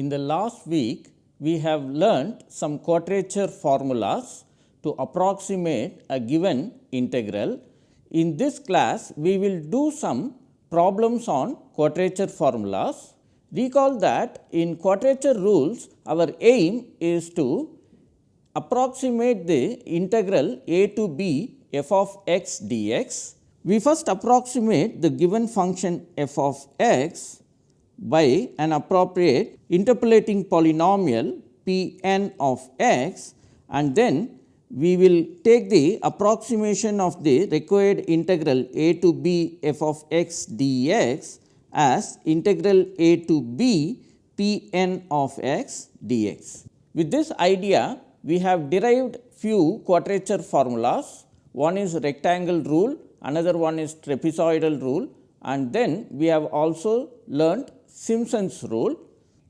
In the last week we have learnt some quadrature formulas to approximate a given integral. In this class we will do some problems on quadrature formulas. Recall that in quadrature rules our aim is to approximate the integral a to b f of x dx. We first approximate the given function f of x by an appropriate interpolating polynomial p n of x and then we will take the approximation of the required integral a to b f of x dx as integral a to b p n of x dx. With this idea we have derived few quadrature formulas. One is rectangle rule, another one is trapezoidal rule and then we have also learnt Simpson's rule.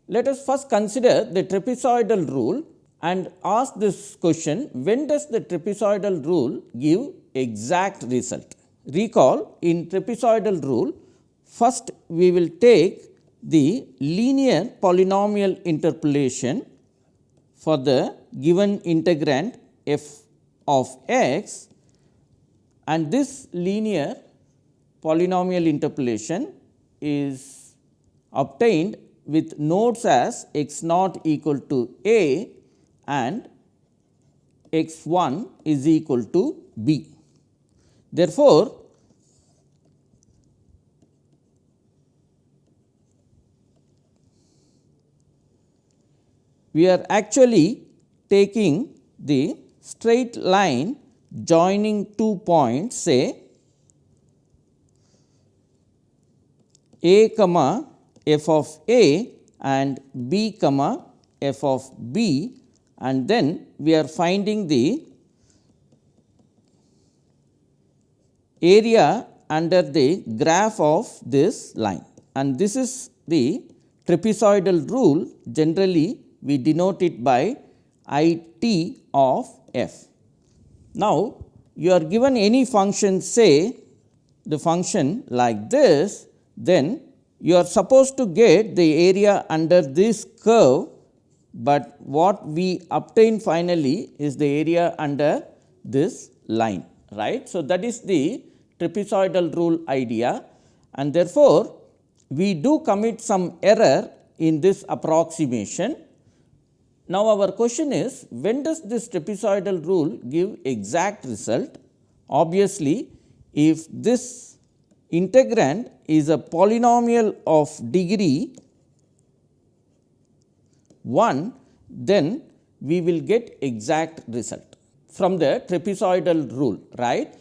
Let us first consider the trapezoidal rule and ask this question when does the trapezoidal rule give exact result. Recall in trapezoidal rule first we will take the linear polynomial interpolation for the given integrand f of x and this linear polynomial interpolation is obtained with nodes as x naught equal to a and x 1 is equal to b. Therefore, we are actually taking the straight line joining two points say a comma f of a and b comma f of b. And then we are finding the area under the graph of this line. And this is the trapezoidal rule. Generally we denote it by I t of f. Now, you are given any function say the function like this then you are supposed to get the area under this curve, but what we obtain finally is the area under this line right. So, that is the trapezoidal rule idea and therefore, we do commit some error in this approximation. Now, our question is when does this trapezoidal rule give exact result? Obviously, if this integrand is a polynomial of degree 1, then we will get exact result from the trapezoidal rule right.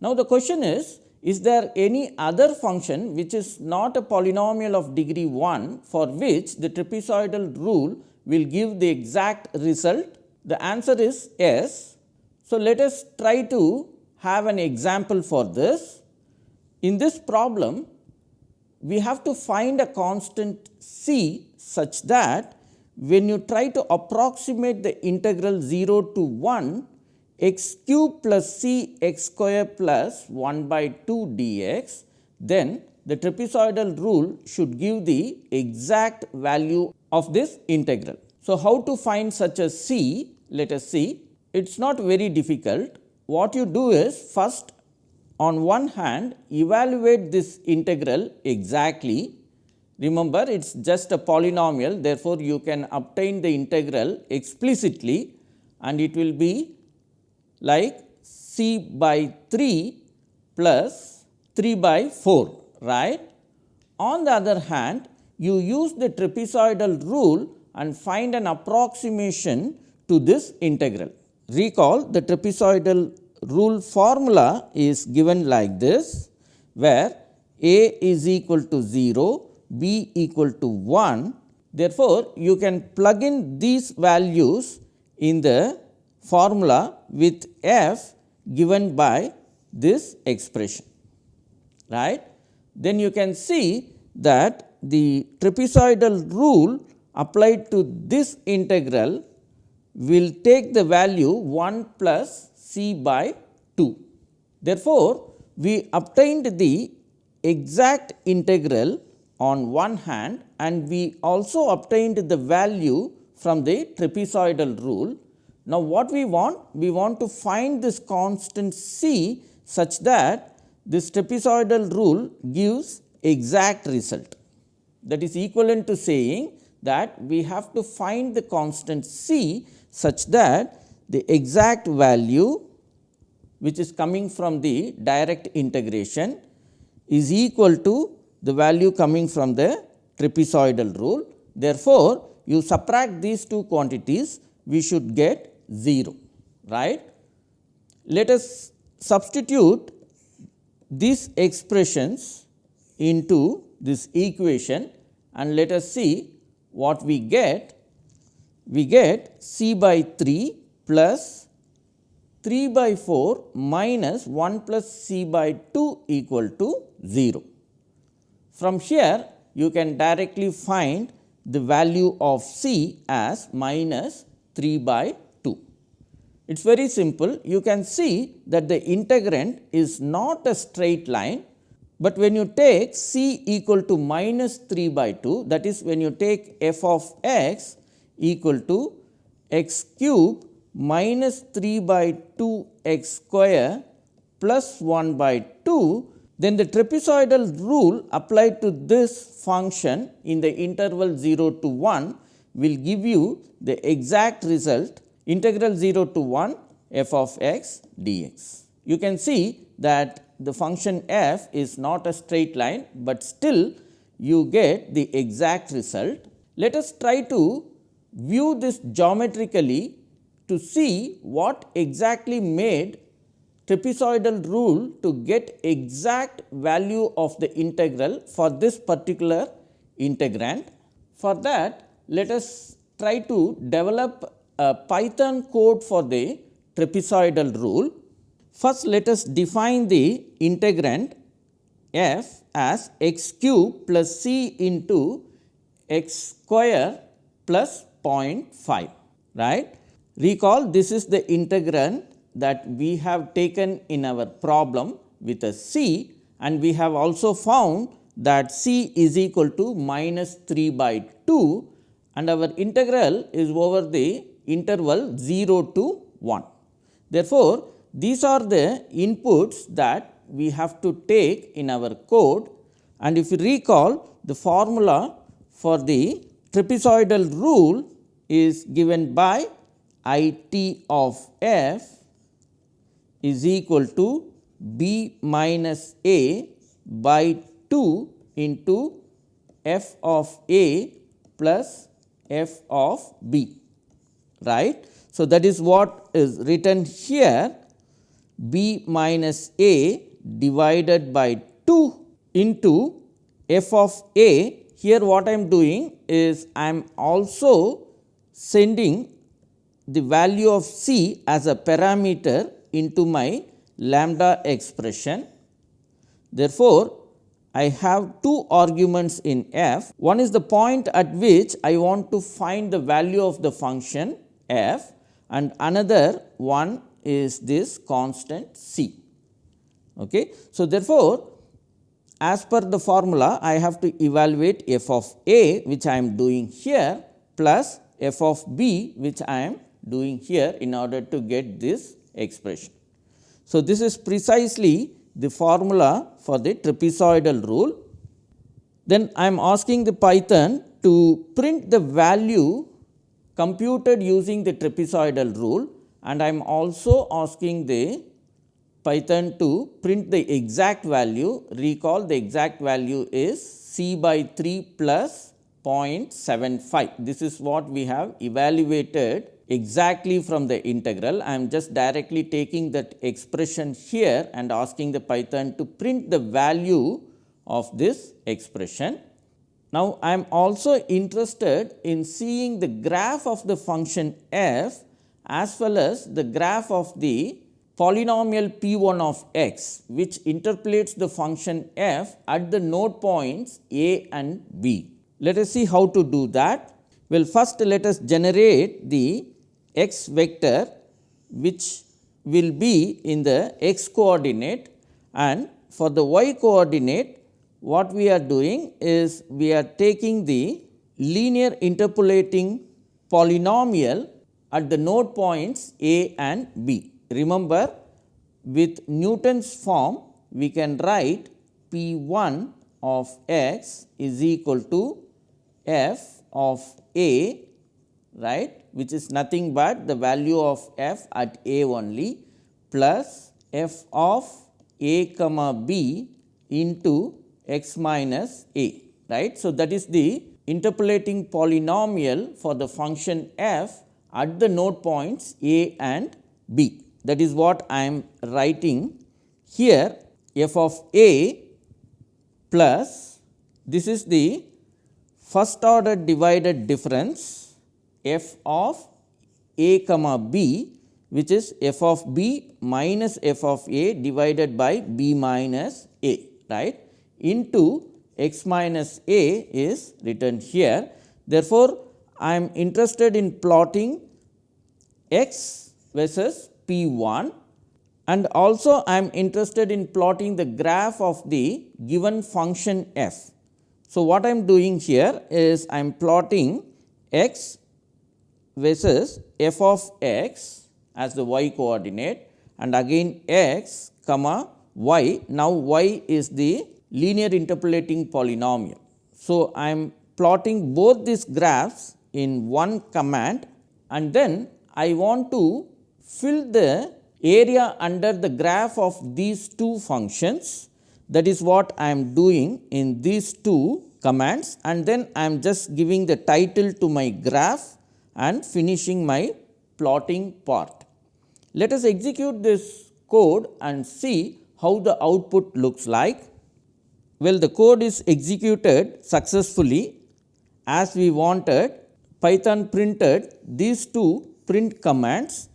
Now, the question is is there any other function which is not a polynomial of degree 1 for which the trapezoidal rule will give the exact result? The answer is yes. So, let us try to have an example for this. In this problem, we have to find a constant c such that when you try to approximate the integral 0 to 1 x cube plus c x square plus 1 by 2 dx, then the trapezoidal rule should give the exact value of this integral. So, how to find such a c? Let us see. It is not very difficult. What you do is first on one hand evaluate this integral exactly. Remember it is just a polynomial therefore, you can obtain the integral explicitly and it will be like c by 3 plus 3 by 4 right. On the other hand you use the trapezoidal rule and find an approximation to this integral. Recall the trapezoidal rule formula is given like this, where a is equal to 0, b equal to 1. Therefore, you can plug in these values in the formula with f given by this expression right. Then you can see that the trapezoidal rule applied to this integral will take the value 1 plus c by 2. Therefore, we obtained the exact integral on one hand and we also obtained the value from the trapezoidal rule. Now, what we want? We want to find this constant c such that this trapezoidal rule gives exact result. That is equivalent to saying that we have to find the constant c such that the exact value which is coming from the direct integration is equal to the value coming from the trapezoidal rule. Therefore, you subtract these two quantities we should get 0 right. Let us substitute these expressions into this equation and let us see what we get. We get c by 3 plus 3 by 4 minus 1 plus c by 2 equal to 0. From here you can directly find the value of c as minus 3 by 2. It is very simple. You can see that the integrand is not a straight line, but when you take c equal to minus 3 by 2 that is when you take f of x equal to x cube minus 3 by 2 x square plus 1 by 2 then the trapezoidal rule applied to this function in the interval 0 to 1 will give you the exact result integral 0 to 1 f of x dx. You can see that the function f is not a straight line, but still you get the exact result. Let us try to view this geometrically to see what exactly made trapezoidal rule to get exact value of the integral for this particular integrand. For that let us try to develop a Python code for the trapezoidal rule. First let us define the integrand f as x cube plus c into x square plus 0.5 right. Recall this is the integrand that we have taken in our problem with a c and we have also found that c is equal to minus 3 by 2 and our integral is over the interval 0 to 1. Therefore, these are the inputs that we have to take in our code and if you recall the formula for the trapezoidal rule is given by I t of f is equal to b minus a by 2 into f of a plus f of b right. So, that is what is written here b minus a divided by 2 into f of a here what I am doing is I am also sending the value of c as a parameter into my lambda expression. Therefore, I have two arguments in f. One is the point at which I want to find the value of the function f and another one is this constant c. Okay. So, therefore, as per the formula I have to evaluate f of a which I am doing here plus f of b which I am doing here in order to get this expression. So, this is precisely the formula for the trapezoidal rule. Then I am asking the Python to print the value computed using the trapezoidal rule and I am also asking the Python to print the exact value. Recall the exact value is c by 3 plus 0.75. This is what we have evaluated exactly from the integral. I am just directly taking that expression here and asking the Python to print the value of this expression. Now, I am also interested in seeing the graph of the function f as well as the graph of the polynomial p 1 of x which interpolates the function f at the node points a and b. Let us see how to do that. Well, first let us generate the x vector which will be in the x coordinate and for the y coordinate what we are doing is we are taking the linear interpolating polynomial at the node points A and B. Remember with Newton's form we can write P 1 of x is equal to f of A right which is nothing but the value of f at A only plus f of A comma B into x minus A right. So, that is the interpolating polynomial for the function f at the node points A and B. That is what I am writing here f of A plus this is the first order divided difference f of A comma B which is f of B minus f of A divided by B minus A right into x minus A is written here. Therefore, I am interested in plotting x versus P 1 and also I am interested in plotting the graph of the given function f. So, what I am doing here is I am plotting x versus f of x as the y coordinate and again x comma y. Now, y is the linear interpolating polynomial. So, I am plotting both these graphs in one command and then I want to fill the area under the graph of these two functions that is what I am doing in these two commands and then I am just giving the title to my graph and finishing my plotting part. Let us execute this code and see how the output looks like. Well, the code is executed successfully as we wanted Python printed these two print commands.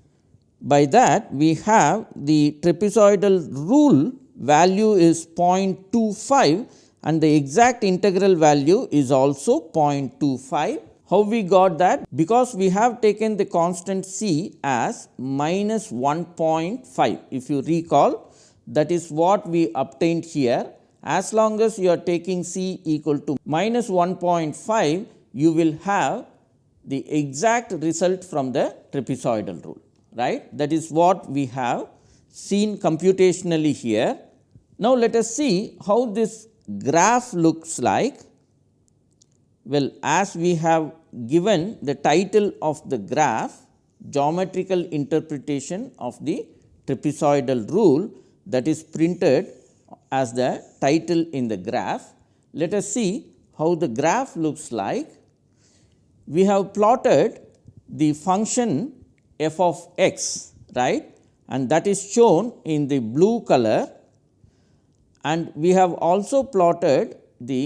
By that we have the trapezoidal rule value is 0.25 and the exact integral value is also 0.25 how we got that? Because we have taken the constant c as minus 1.5. If you recall that is what we obtained here. As long as you are taking c equal to minus 1.5, you will have the exact result from the trapezoidal rule, right. That is what we have seen computationally here. Now, let us see how this graph looks like. Well, as we have given the title of the graph geometrical interpretation of the trapezoidal rule that is printed as the title in the graph. Let us see how the graph looks like. We have plotted the function f of x right and that is shown in the blue color and we have also plotted the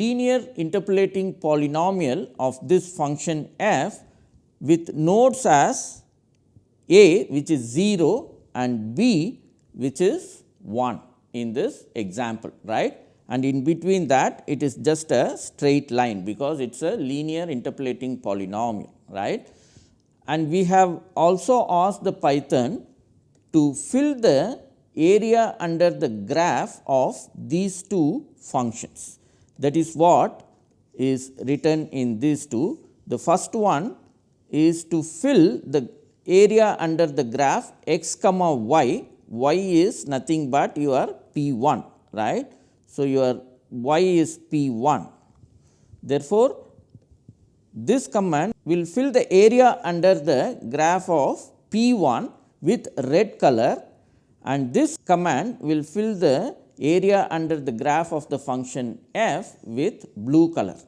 linear interpolating polynomial of this function f with nodes as a which is 0 and b which is 1 in this example right and in between that it is just a straight line because it is a linear interpolating polynomial right. And we have also asked the Python to fill the area under the graph of these two functions. That is what is written in these two. The first one is to fill the area under the graph x comma y, y is nothing but your p 1 right. So, your y is p 1. Therefore, this command will fill the area under the graph of p 1 with red color and this command will fill the area under the graph of the function f with blue color.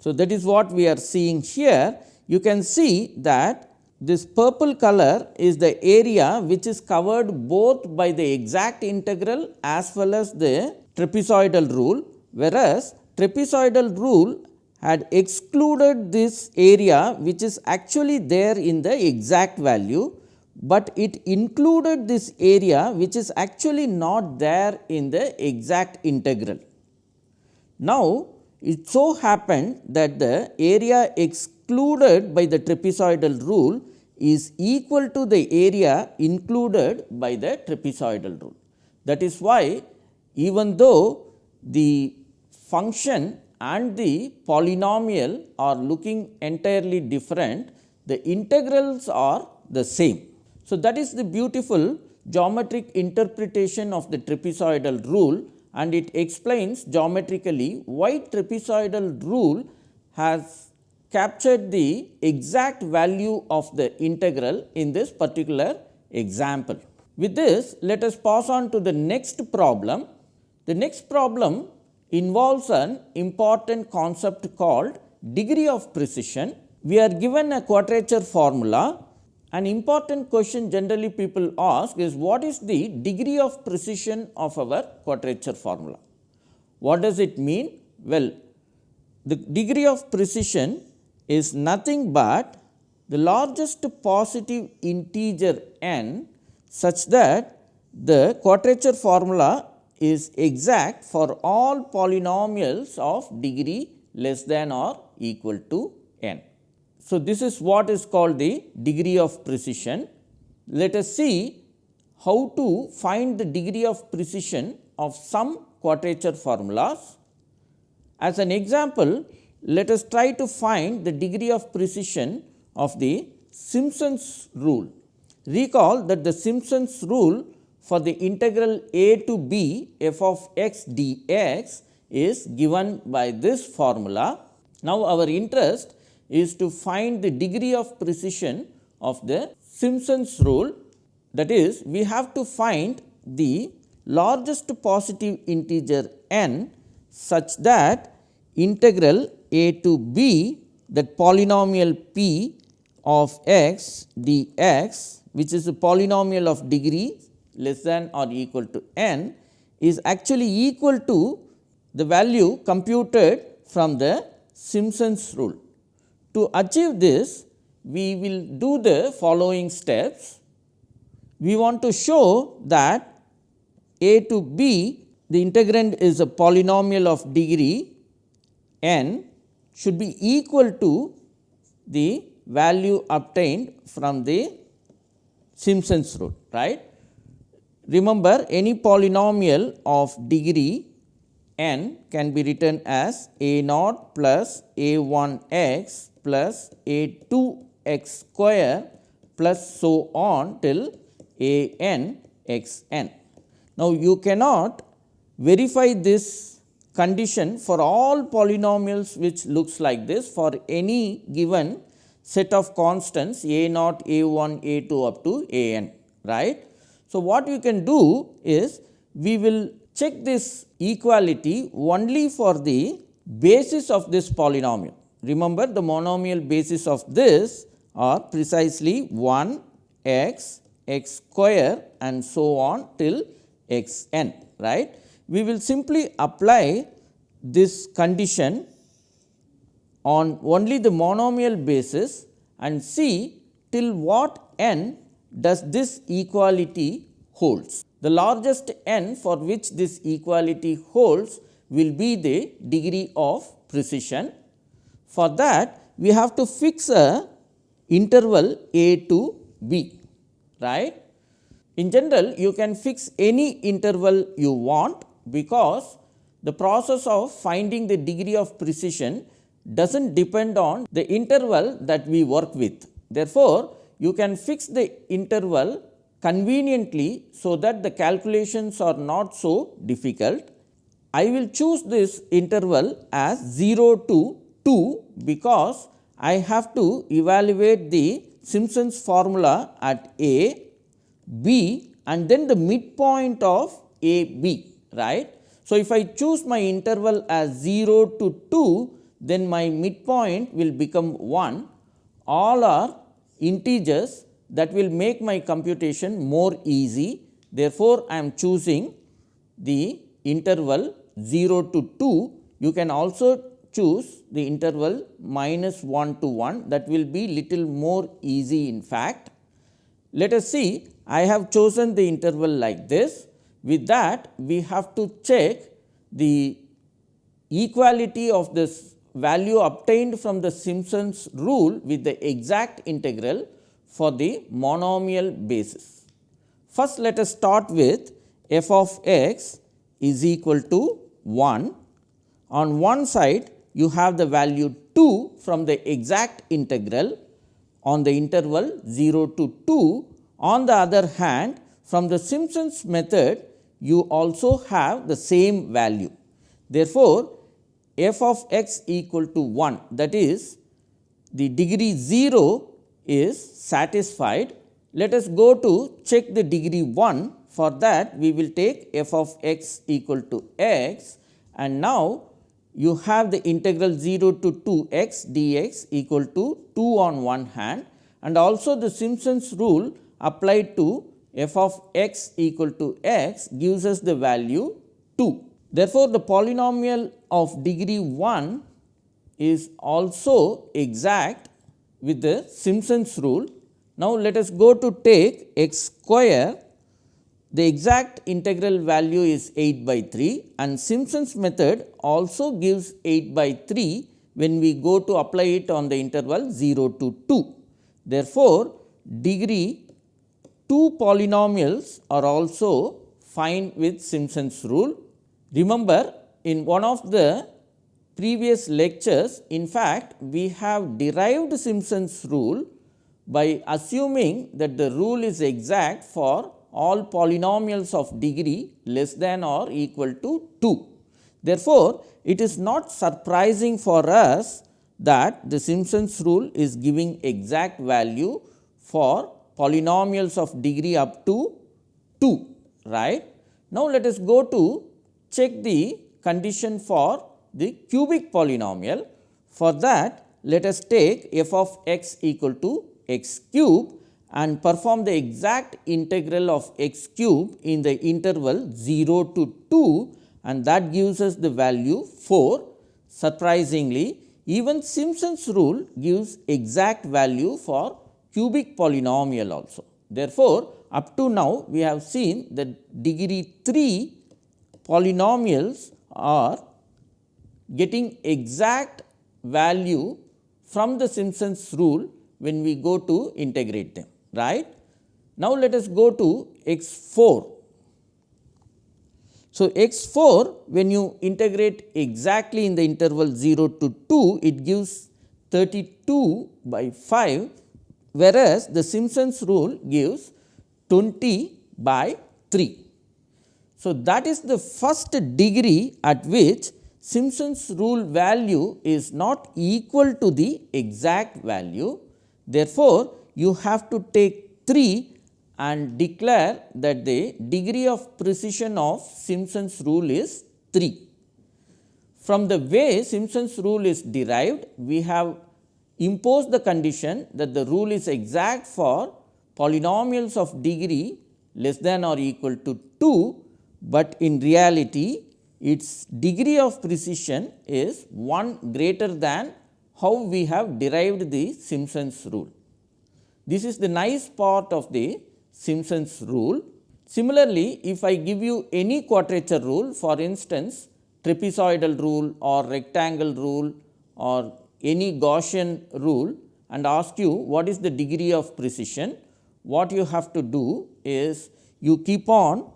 So, that is what we are seeing here. You can see that this purple color is the area which is covered both by the exact integral as well as the trapezoidal rule, whereas trapezoidal rule had excluded this area which is actually there in the exact value but it included this area which is actually not there in the exact integral. Now, it so happened that the area excluded by the trapezoidal rule is equal to the area included by the trapezoidal rule. That is why even though the function and the polynomial are looking entirely different, the integrals are the same. So, that is the beautiful geometric interpretation of the trapezoidal rule and it explains geometrically why trapezoidal rule has captured the exact value of the integral in this particular example. With this, let us pass on to the next problem. The next problem involves an important concept called degree of precision. We are given a quadrature formula. An important question generally people ask is what is the degree of precision of our quadrature formula? What does it mean? Well, the degree of precision is nothing but the largest positive integer n such that the quadrature formula is exact for all polynomials of degree less than or equal to n. So, this is what is called the degree of precision. Let us see how to find the degree of precision of some quadrature formulas. As an example, let us try to find the degree of precision of the Simpson's rule. Recall that the Simpson's rule for the integral a to b f of x dx is given by this formula. Now, our interest is to find the degree of precision of the Simpson's rule that is we have to find the largest positive integer n such that integral a to b that polynomial p of x dx which is a polynomial of degree less than or equal to n is actually equal to the value computed from the Simpson's rule. To achieve this, we will do the following steps. We want to show that a to b the integrand is a polynomial of degree n should be equal to the value obtained from the Simpson's rule right. Remember any polynomial of degree n can be written as a naught plus a 1 x plus a 2 x square plus so on till a n x n. Now, you cannot verify this condition for all polynomials which looks like this for any given set of constants a naught, a 1, a 2 up to a n right. So, what we can do is we will check this equality only for the basis of this polynomial. Remember the monomial basis of this are precisely 1 x, x square and so on till x n right. We will simply apply this condition on only the monomial basis and see till what n does this equality holds. The largest n for which this equality holds will be the degree of precision. For that we have to fix a interval a to b right. In general you can fix any interval you want because the process of finding the degree of precision does not depend on the interval that we work with. Therefore, you can fix the interval conveniently, so that the calculations are not so difficult. I will choose this interval as 0 to 2, because I have to evaluate the Simpson's formula at a, b and then the midpoint of a b right. So, if I choose my interval as 0 to 2 then my midpoint will become 1 all are integers that will make my computation more easy. Therefore, I am choosing the interval 0 to 2. You can also choose the interval minus 1 to 1 that will be little more easy in fact. Let us see I have chosen the interval like this. With that we have to check the equality of this value obtained from the Simpson's rule with the exact integral for the monomial basis. First let us start with f of x is equal to 1. On one side you have the value 2 from the exact integral on the interval 0 to 2. On the other hand from the Simpson's method you also have the same value. Therefore, f of x equal to 1 that is the degree 0 is satisfied. Let us go to check the degree 1 for that we will take f of x equal to x and now you have the integral 0 to 2 x dx equal to 2 on one hand and also the Simpson's rule applied to f of x equal to x gives us the value 2. Therefore, the polynomial of degree 1 is also exact with the Simpson's rule. Now, let us go to take x square the exact integral value is 8 by 3 and Simpson's method also gives 8 by 3 when we go to apply it on the interval 0 to 2. Therefore, degree 2 polynomials are also fine with Simpson's rule. Remember in one of the previous lectures in fact, we have derived Simpson's rule by assuming that the rule is exact for all polynomials of degree less than or equal to 2. Therefore, it is not surprising for us that the Simpson's rule is giving exact value for polynomials of degree up to 2 right. Now, let us go to check the condition for the cubic polynomial. For that let us take f of x equal to x cube and perform the exact integral of x cube in the interval 0 to 2 and that gives us the value 4. Surprisingly, even Simpson's rule gives exact value for cubic polynomial also. Therefore, up to now we have seen that degree 3 polynomials are getting exact value from the Simpson's rule when we go to integrate them right. Now, let us go to x 4. So, x 4 when you integrate exactly in the interval 0 to 2 it gives 32 by 5 whereas, the Simpson's rule gives 20 by 3. So, that is the first degree at which Simpson's rule value is not equal to the exact value. Therefore, you have to take 3 and declare that the degree of precision of Simpson's rule is 3. From the way Simpson's rule is derived, we have imposed the condition that the rule is exact for polynomials of degree less than or equal to 2, but in reality its degree of precision is 1 greater than how we have derived the Simpson's rule. This is the nice part of the Simpson's rule. Similarly, if I give you any quadrature rule for instance, trapezoidal rule or rectangle rule or any Gaussian rule and ask you what is the degree of precision, what you have to do is you keep on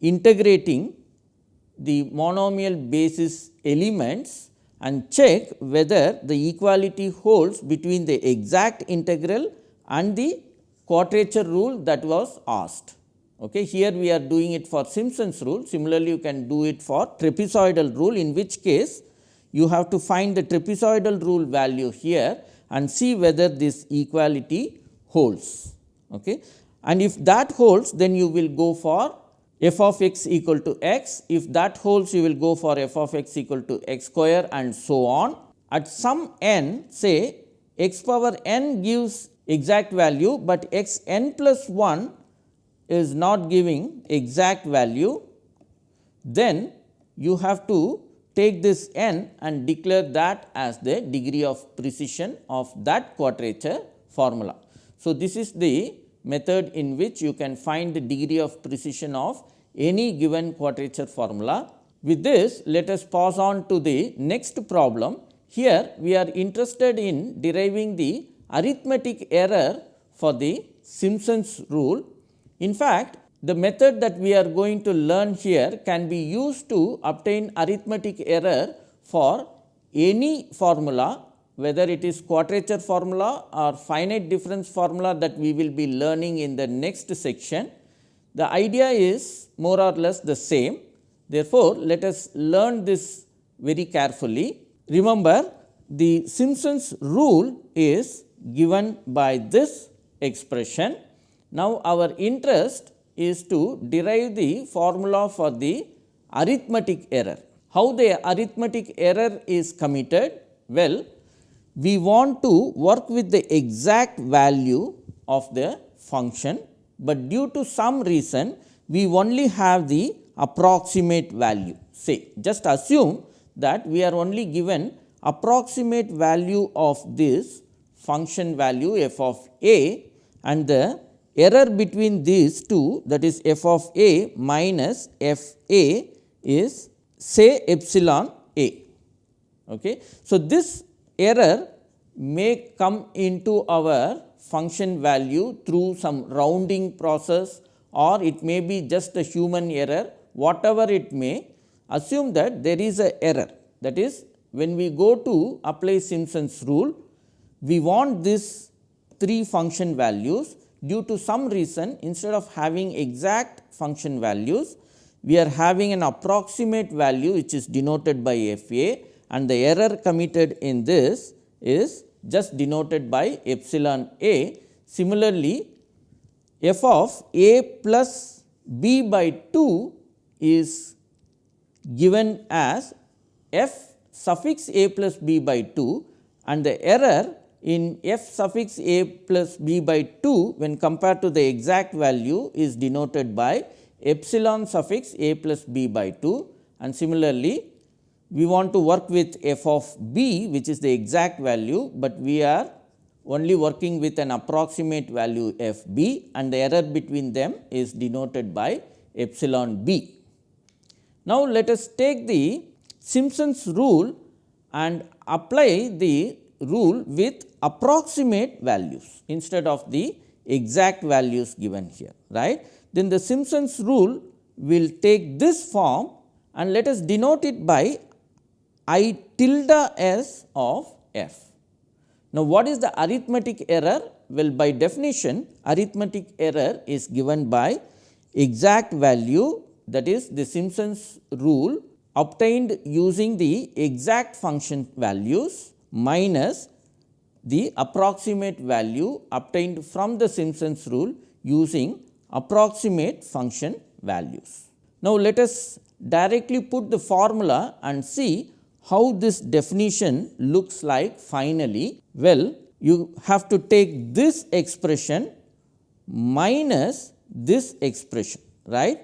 integrating the monomial basis elements and check whether the equality holds between the exact integral and the quadrature rule that was asked. Okay. Here we are doing it for Simpson's rule, similarly you can do it for trapezoidal rule in which case you have to find the trapezoidal rule value here and see whether this equality holds. Okay. And if that holds then you will go for f of x equal to x, if that holds you will go for f of x equal to x square and so on. At some n say x power n gives exact value, but x n plus 1 is not giving exact value, then you have to take this n and declare that as the degree of precision of that quadrature formula. So, this is the method in which you can find the degree of precision of any given quadrature formula. With this, let us pass on to the next problem. Here, we are interested in deriving the arithmetic error for the Simpson's rule. In fact, the method that we are going to learn here can be used to obtain arithmetic error for any formula whether it is quadrature formula or finite difference formula that we will be learning in the next section. The idea is more or less the same. Therefore, let us learn this very carefully. Remember the Simpson's rule is given by this expression. Now, our interest is to derive the formula for the arithmetic error. How the arithmetic error is committed? Well, we want to work with the exact value of the function, but due to some reason we only have the approximate value. Say just assume that we are only given approximate value of this function value f of a and the error between these two that is f of a minus f a is say epsilon a. Okay. So, this error may come into our function value through some rounding process or it may be just a human error whatever it may assume that there is a error that is when we go to apply Simpson's rule we want this three function values due to some reason. Instead of having exact function values we are having an approximate value which is denoted by f a. And the error committed in this is just denoted by epsilon a. Similarly, f of a plus b by 2 is given as f suffix a plus b by 2 and the error in f suffix a plus b by 2 when compared to the exact value is denoted by epsilon suffix a plus b by 2 and similarly we want to work with f of b which is the exact value, but we are only working with an approximate value f b and the error between them is denoted by epsilon b. Now, let us take the Simpson's rule and apply the rule with approximate values instead of the exact values given here right. Then the Simpson's rule will take this form and let us denote it by I tilde s of f. Now, what is the arithmetic error? Well, by definition arithmetic error is given by exact value that is the Simpson's rule obtained using the exact function values minus the approximate value obtained from the Simpson's rule using approximate function values. Now, let us directly put the formula and see how this definition looks like finally? Well, you have to take this expression minus this expression, right.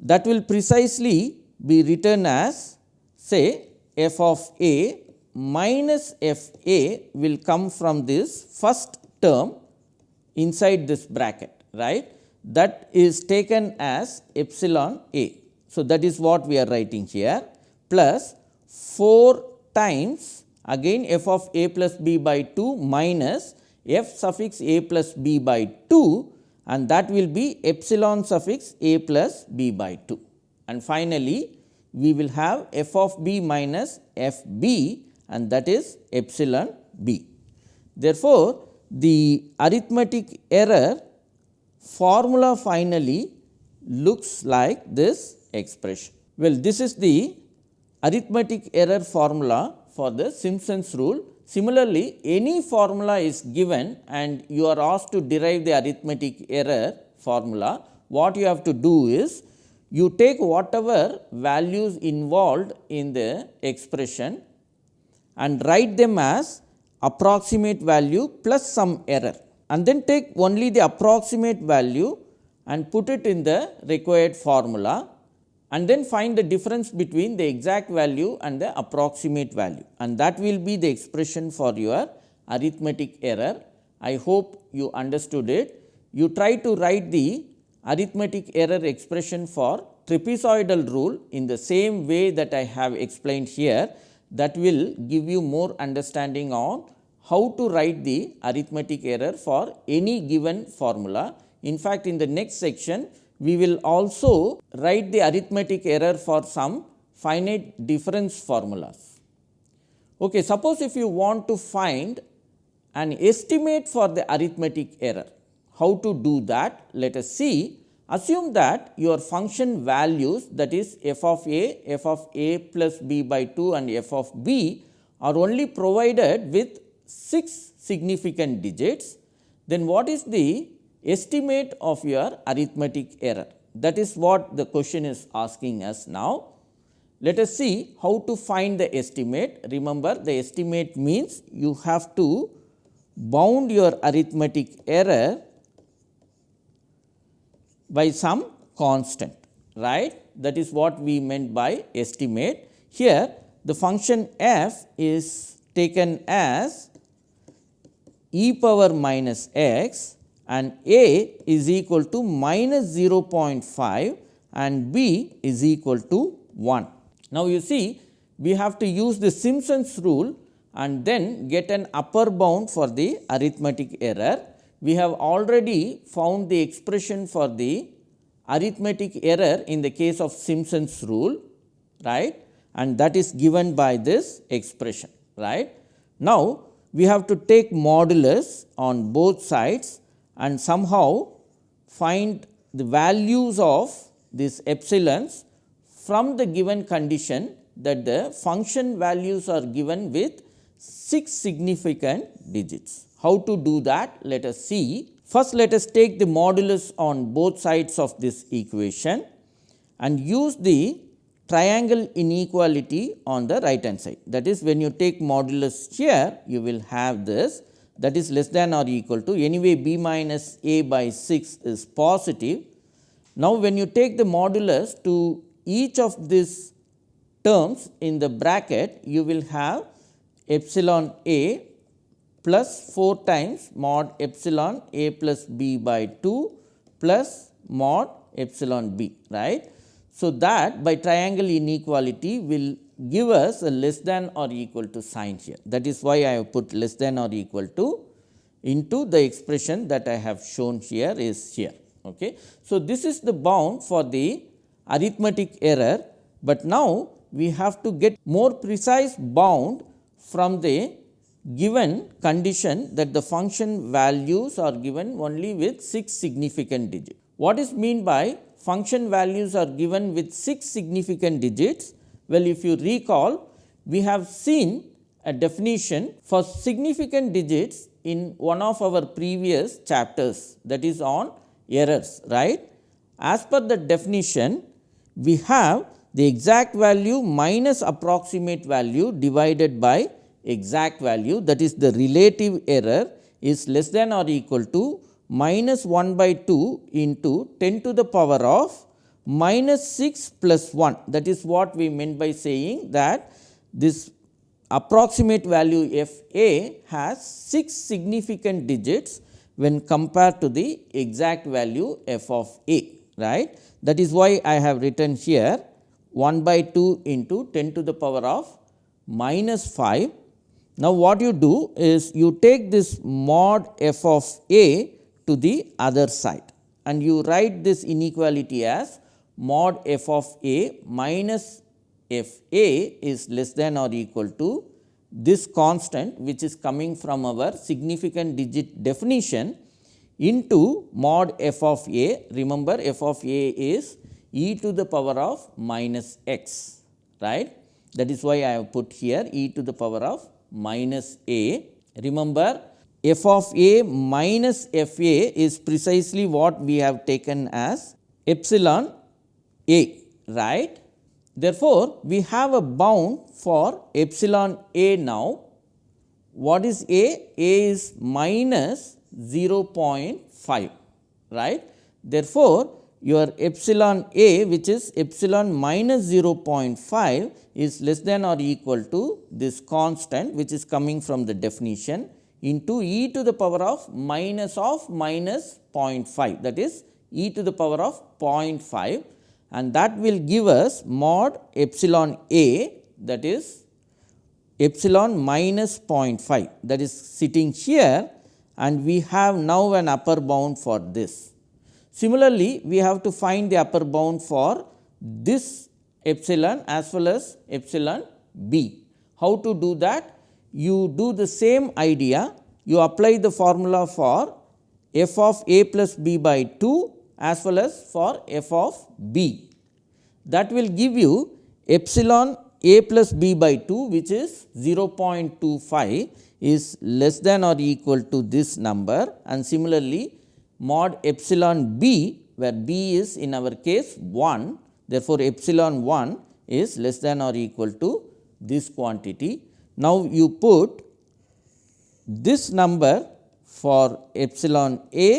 That will precisely be written as say f of a minus f a will come from this first term inside this bracket, right. That is taken as epsilon a. So, that is what we are writing here plus 4 times again f of a plus b by 2 minus f suffix a plus b by 2 and that will be epsilon suffix a plus b by 2. And finally, we will have f of b minus f b and that is epsilon b. Therefore, the arithmetic error formula finally looks like this expression. Well, this is the arithmetic error formula for the Simpson's rule. Similarly, any formula is given and you are asked to derive the arithmetic error formula, what you have to do is you take whatever values involved in the expression and write them as approximate value plus some error and then take only the approximate value and put it in the required formula and then find the difference between the exact value and the approximate value and that will be the expression for your arithmetic error. I hope you understood it. You try to write the arithmetic error expression for trapezoidal rule in the same way that I have explained here that will give you more understanding on how to write the arithmetic error for any given formula. In fact, in the next section we will also write the arithmetic error for some finite difference formulas. Okay, suppose if you want to find an estimate for the arithmetic error, how to do that? Let us see. Assume that your function values that is f of a, f of a plus b by 2 and f of b are only provided with 6 significant digits, then what is the estimate of your arithmetic error? That is what the question is asking us now. Let us see how to find the estimate. Remember the estimate means you have to bound your arithmetic error by some constant right that is what we meant by estimate. Here the function f is taken as e power minus x and a is equal to minus 0.5 and b is equal to 1. Now, you see we have to use the Simpson's rule and then get an upper bound for the arithmetic error. We have already found the expression for the arithmetic error in the case of Simpson's rule right and that is given by this expression right. Now, we have to take modulus on both sides and somehow find the values of these epsilons from the given condition that the function values are given with 6 significant digits. How to do that? Let us see. First, let us take the modulus on both sides of this equation and use the triangle inequality on the right hand side. That is when you take modulus here, you will have this that is less than or equal to anyway b minus a by 6 is positive. Now, when you take the modulus to each of these terms in the bracket, you will have epsilon a plus 4 times mod epsilon a plus b by 2 plus mod epsilon b right. So, that by triangle inequality will give us a less than or equal to sign here that is why I have put less than or equal to into the expression that I have shown here is here. Okay. So, this is the bound for the arithmetic error, but now we have to get more precise bound from the given condition that the function values are given only with 6 significant digits. What is mean by function values are given with 6 significant digits? Well, if you recall, we have seen a definition for significant digits in one of our previous chapters that is on errors, right. As per the definition, we have the exact value minus approximate value divided by exact value that is the relative error is less than or equal to minus 1 by 2 into 10 to the power of minus 6 plus 1 that is what we meant by saying that this approximate value f a has 6 significant digits when compared to the exact value f of a right. That is why I have written here 1 by 2 into 10 to the power of minus 5 now, what you do is you take this mod f of a to the other side and you write this inequality as mod f of a minus f a is less than or equal to this constant which is coming from our significant digit definition into mod f of a. Remember f of a is e to the power of minus x right. That is why I have put here e to the power of minus a. Remember f of a minus f a is precisely what we have taken as epsilon a right. Therefore, we have a bound for epsilon a now. What is a? a is minus 0.5 right. Therefore, your epsilon a which is epsilon minus 0.5 is less than or equal to this constant which is coming from the definition into e to the power of minus of minus 0.5 that is e to the power of 0.5 and that will give us mod epsilon a that is epsilon minus 0.5 that is sitting here and we have now an upper bound for this. Similarly, we have to find the upper bound for this epsilon as well as epsilon b. How to do that? You do the same idea, you apply the formula for f of a plus b by 2 as well as for f of b. That will give you epsilon a plus b by 2 which is 0.25 is less than or equal to this number and similarly mod epsilon b where b is in our case 1 therefore, epsilon 1 is less than or equal to this quantity. Now, you put this number for epsilon a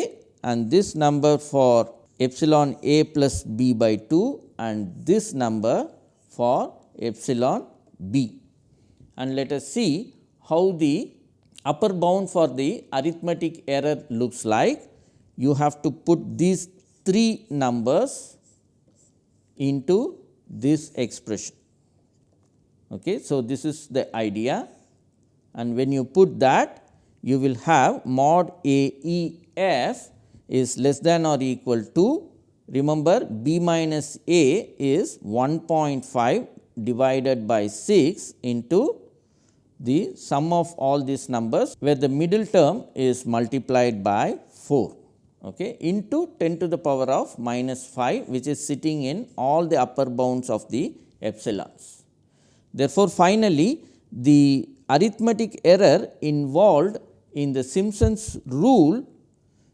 and this number for epsilon a plus b by 2 and this number for epsilon b. And let us see how the upper bound for the arithmetic error looks like. You have to put these three numbers into this expression. Okay. So, this is the idea and when you put that you will have mod A E f is less than or equal to remember b minus a is 1.5 divided by 6 into the sum of all these numbers where the middle term is multiplied by 4 okay, into 10 to the power of minus 5 which is sitting in all the upper bounds of the epsilons. Therefore, finally, the arithmetic error involved in the Simpson's rule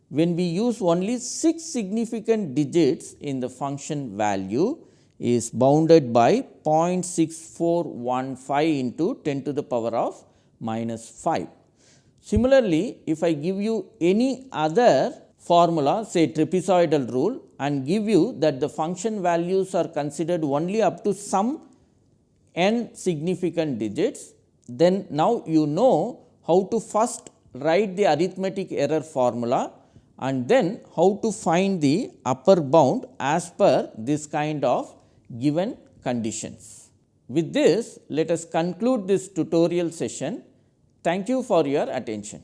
when we use only 6 significant digits in the function value is bounded by 0.6415 into 10 to the power of minus 5. Similarly, if I give you any other formula say trapezoidal rule and give you that the function values are considered only up to some n significant digits, then now you know how to first write the arithmetic error formula and then how to find the upper bound as per this kind of given conditions. With this, let us conclude this tutorial session. Thank you for your attention.